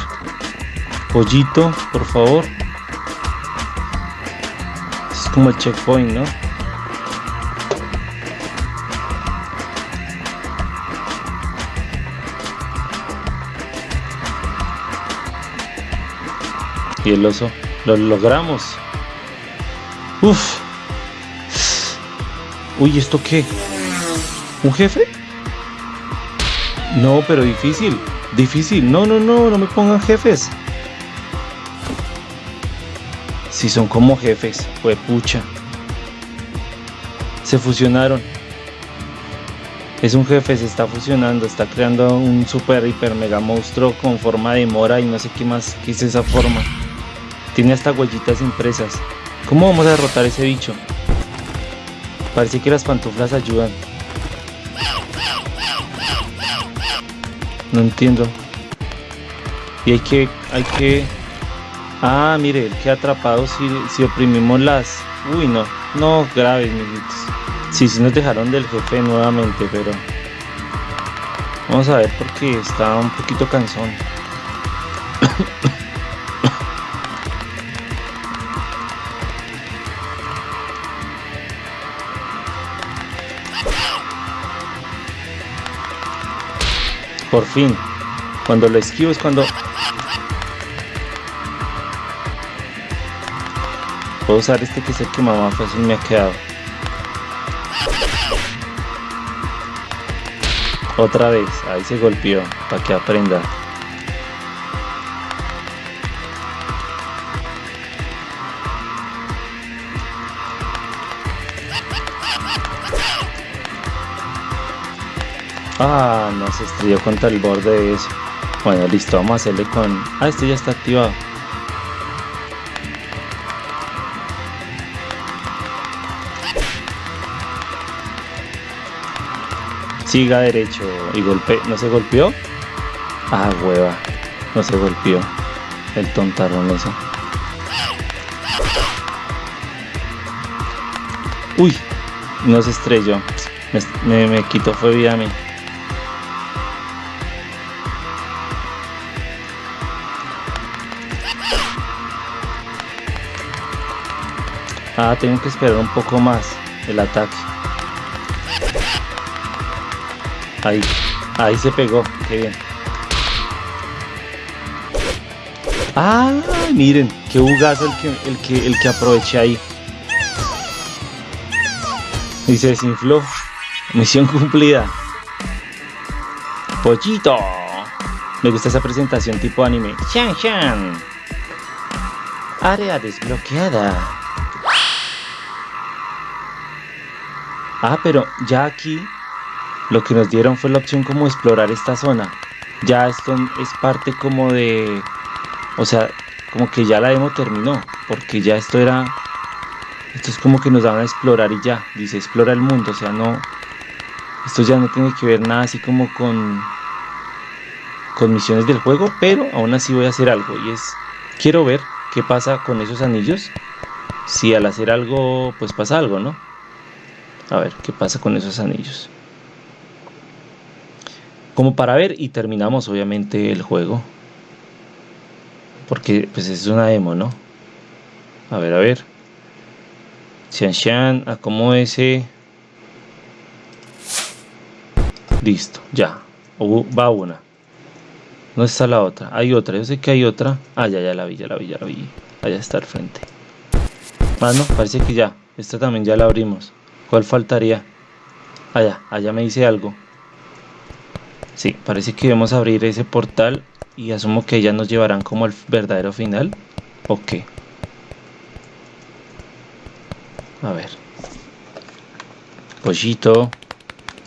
Pollito, por favor. Es como el checkpoint, ¿no? El oso. Lo logramos. Uf. Uy, ¿esto qué? ¿Un jefe? No, pero difícil. Difícil. No, no, no, no me pongan jefes. Si son como jefes, fue pucha. Se fusionaron. Es un jefe, se está fusionando, está creando un super hiper mega monstruo con forma de mora y no sé qué más, qué es esa forma. Tiene hasta huellitas impresas. ¿Cómo vamos a derrotar ese bicho? Parece que las pantuflas ayudan. No entiendo. Y hay que, hay que Ah, mire, el que atrapado si, si oprimimos las... Uy, no, no, grave, mijitos. Sí, sí nos dejaron del jefe nuevamente, pero... Vamos a ver porque está un poquito cansón. Por fin. Cuando lo esquivo es cuando... Puedo usar este que es el que más fácil me ha quedado. Otra vez, ahí se golpeó, para que aprenda. Ah, no se estrelló contra el borde de eso. Bueno, listo, vamos a hacerle con... Ah, este ya está activado. Siga derecho y golpe. ¿No se golpeó? Ah, hueva. No se golpeó. El tontarrón ese. Uy, no se estrelló. Me, me quitó fue vida a mí. Ah, tengo que esperar un poco más el ataque. Ahí, ahí se pegó, qué bien. Ah, miren, qué bugazo el que, el que, el que aproveché ahí. Y se desinfló. Misión cumplida. Pollito. Me gusta esa presentación tipo anime. Shan Shan. Área desbloqueada. Ah, pero ya aquí lo que nos dieron fue la opción como explorar esta zona. Ya esto es parte como de... O sea, como que ya la demo terminó. Porque ya esto era... Esto es como que nos daban a explorar y ya. Dice explora el mundo. O sea, no... Esto ya no tiene que ver nada así como con... Con misiones del juego. Pero aún así voy a hacer algo. Y es... Quiero ver qué pasa con esos anillos. Si al hacer algo, pues pasa algo, ¿no? A ver qué pasa con esos anillos. Como para ver y terminamos obviamente el juego. Porque pues es una demo, ¿no? A ver, a ver. Xian Xian, ese Listo, ya. va una. ¿Dónde está la otra? Hay otra, yo sé que hay otra. Ah, ya, ya la vi, ya la vi, ya la vi. Allá está al frente. Ah, no, parece que ya. Esta también ya la abrimos. ¿Cuál faltaría? Allá, allá me dice algo. Sí, parece que debemos abrir ese portal y asumo que ya nos llevarán como al verdadero final. Ok. A ver. Pollito,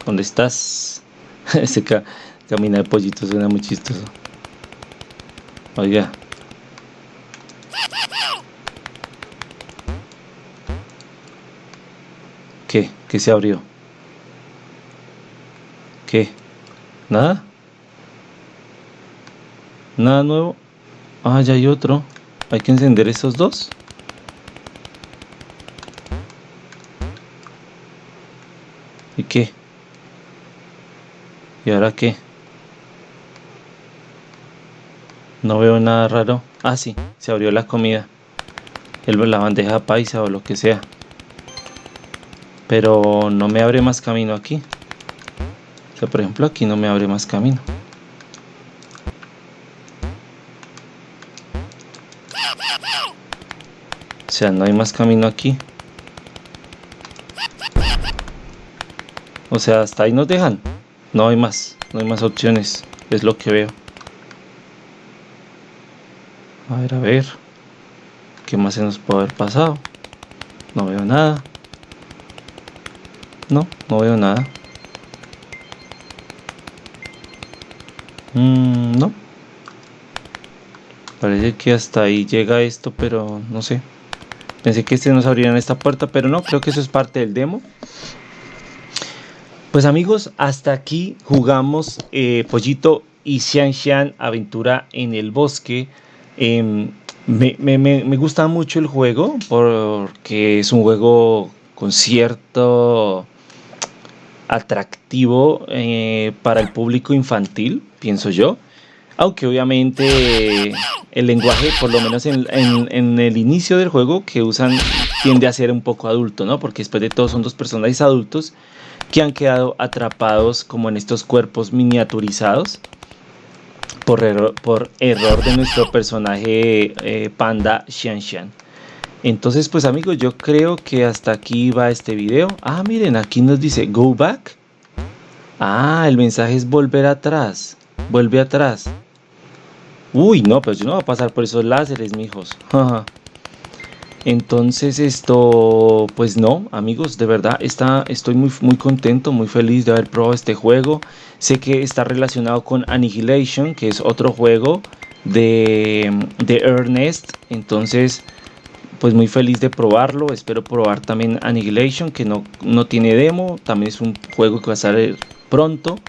¿dónde estás? Ese camina de pollito suena muy chistoso. Oiga, ¿Qué? ¿Qué se abrió? ¿Qué? ¿Nada? ¿Nada nuevo? Ah, ya hay otro. Hay que encender esos dos. ¿Y qué? ¿Y ahora qué? No veo nada raro. Ah, sí, se abrió la comida. El, la bandeja paisa o lo que sea pero no me abre más camino aquí. O sea por ejemplo aquí no me abre más camino. O sea no hay más camino aquí. O sea hasta ahí nos dejan. No hay más no hay más opciones. Es lo que veo. A ver a ver. Qué más se nos puede haber pasado no veo nada no, no veo nada. Mm, no. Parece que hasta ahí llega esto, pero no sé. Pensé que este nos abrirían esta puerta, pero no, creo que eso es parte del demo. Pues amigos, hasta aquí jugamos eh, Pollito y Xian Xian Aventura en el Bosque. Em, Me, me, gusta mucho el juego porque es un juego con cierto atractivo eh, para el público infantil, pienso yo. Aunque obviamente el lenguaje, por lo menos en, el inicio del juego que usan, tiende a ser un poco adulto, ¿no? Porque después de todo son dos personajes adultos que han quedado atrapados como en estos cuerpos miniaturizados por, error, de nuestro personaje eh, panda Xian Entonces pues amigos yo creo que hasta aquí va este video. Ah miren aquí nos dice go back. Ah el mensaje es volver atrás. Vuelve atrás. Uy no pues yo no voy a pasar por esos láseres mijos. Entonces esto, pues no, amigos, de verdad está, estoy muy, muy contento, muy feliz de haber probado este juego. Sé que está relacionado con Annihilation, que es otro juego de, de Ernest. Entonces, pues muy feliz de probarlo. Espero probar también Annihilation, que no, no tiene demo. También es un juego que va a salir pronto.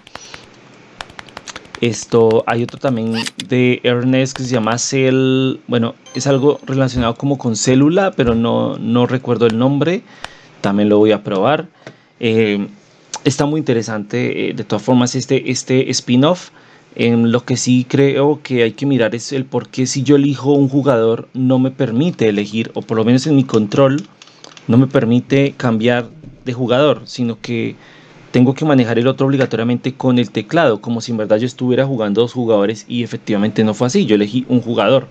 Esto, hay otro también de Ernest que se llama Cell, bueno, es algo relacionado como con célula, pero no, no recuerdo el nombre, también lo voy a probar. Eh, está muy interesante, eh, de todas formas, este, este spin-off. En lo que sí creo que hay que mirar es el por qué si yo elijo un jugador no me permite elegir, o por lo menos en mi control, no me permite cambiar de jugador, sino que tengo que manejar el otro obligatoriamente con el teclado, como si en verdad yo estuviera jugando dos jugadores y efectivamente no fue así, yo elegí un jugador.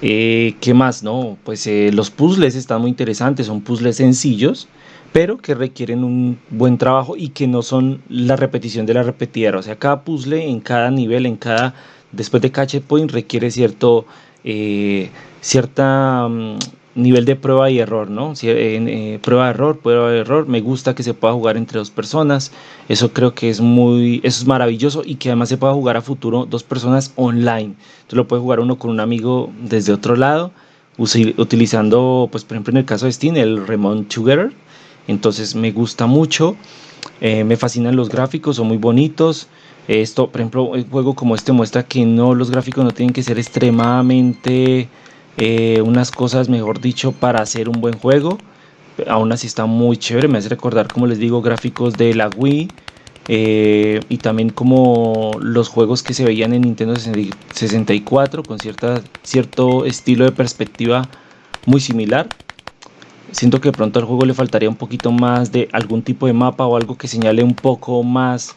Eh, ¿Qué más? No, pues eh, los puzzles están muy interesantes, son puzzles sencillos, pero que requieren un buen trabajo y que no son la repetición de la repetidera. O sea, cada puzzle en cada nivel, en cada, después de cada checkpoint requiere cierto, eh, cierta... Mm, nivel de prueba y error, ¿no? Si, eh, prueba de error, prueba de error. Me gusta que se pueda jugar entre dos personas. Eso creo que es muy, eso es maravilloso y que además se pueda jugar a futuro dos personas online. Tú lo puedes jugar uno con un amigo desde otro lado, utilizando, pues por ejemplo en el caso de Steam, el Remote Together. Entonces me gusta mucho. Eh, me fascinan los gráficos, son muy bonitos. Esto, por ejemplo, un juego como este muestra que no los gráficos no tienen que ser extremadamente eh, unas cosas, mejor dicho, para hacer un buen juego. Aún así está muy chévere, me hace recordar, como les digo, gráficos de la Wii. Eh, y también como los juegos que se veían en Nintendo 64 con cierta, cierto estilo de perspectiva muy similar. Siento que pronto al juego le faltaría un poquito más de algún tipo de mapa o algo que señale un poco más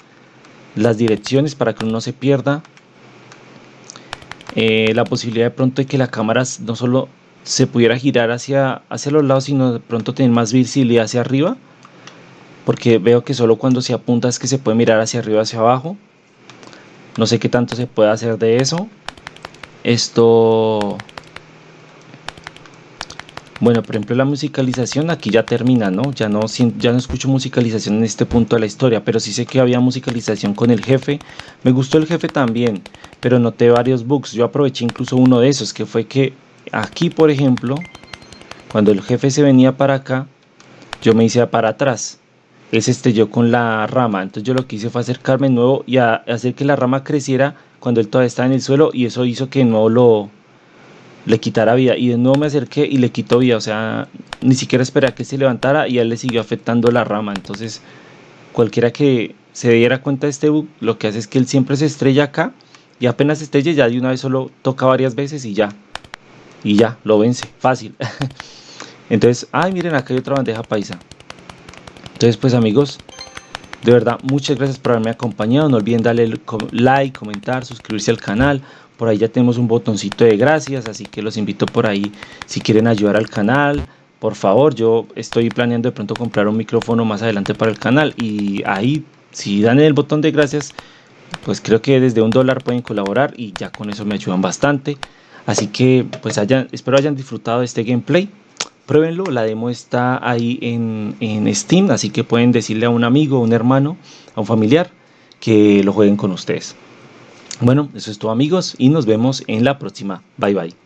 las direcciones para que uno no se pierda. Eh, la posibilidad de pronto de que la cámara no solo se pudiera girar hacia, hacia los lados, sino de pronto tener más visibilidad hacia arriba. Porque veo que solo cuando se apunta es que se puede mirar hacia arriba, hacia abajo. No sé qué tanto se puede hacer de eso. Esto bueno, por ejemplo, la musicalización aquí ya termina, ¿no? Ya no, ya no escucho musicalización en este punto de la historia, pero sí sé que había musicalización con el jefe. Me gustó el jefe también, pero noté varios bugs. Yo aproveché incluso uno de esos, que fue que aquí, por ejemplo, cuando el jefe se venía para acá, yo me hice para atrás. Es este yo con la rama. Entonces yo lo que hice fue acercarme de nuevo y hacer que la rama creciera cuando él todavía estaba en el suelo y eso hizo que no lo le quitara vida. Y de nuevo me acerqué y le quitó vida. O sea, ni siquiera esperé a que se levantara y él le siguió afectando la rama. Entonces, cualquiera que se diera cuenta de este bug, lo que hace es que él siempre se estrella acá y apenas estrella ya de una vez solo toca varias veces y ya. Y ya, lo vence, fácil. Entonces, ay, miren, acá hay otra bandeja paisa. Entonces, pues amigos, de verdad, muchas gracias por haberme acompañado. No olviden darle like, comentar, suscribirse al canal. Por ahí ya tenemos un botoncito de gracias, así que los invito por ahí si quieren ayudar al canal. Por favor, yo estoy planeando de pronto comprar un micrófono más adelante para el canal y ahí si dan el botón de gracias, pues creo que desde un dólar pueden colaborar y ya con eso me ayudan bastante. Así que pues hayan, espero hayan disfrutado de este gameplay. Pruébenlo, la demo está ahí en, en Steam, así que pueden decirle a un amigo, a un hermano, a un familiar que lo jueguen con ustedes. Bueno, eso es todo amigos y nos vemos en la próxima. Bye bye.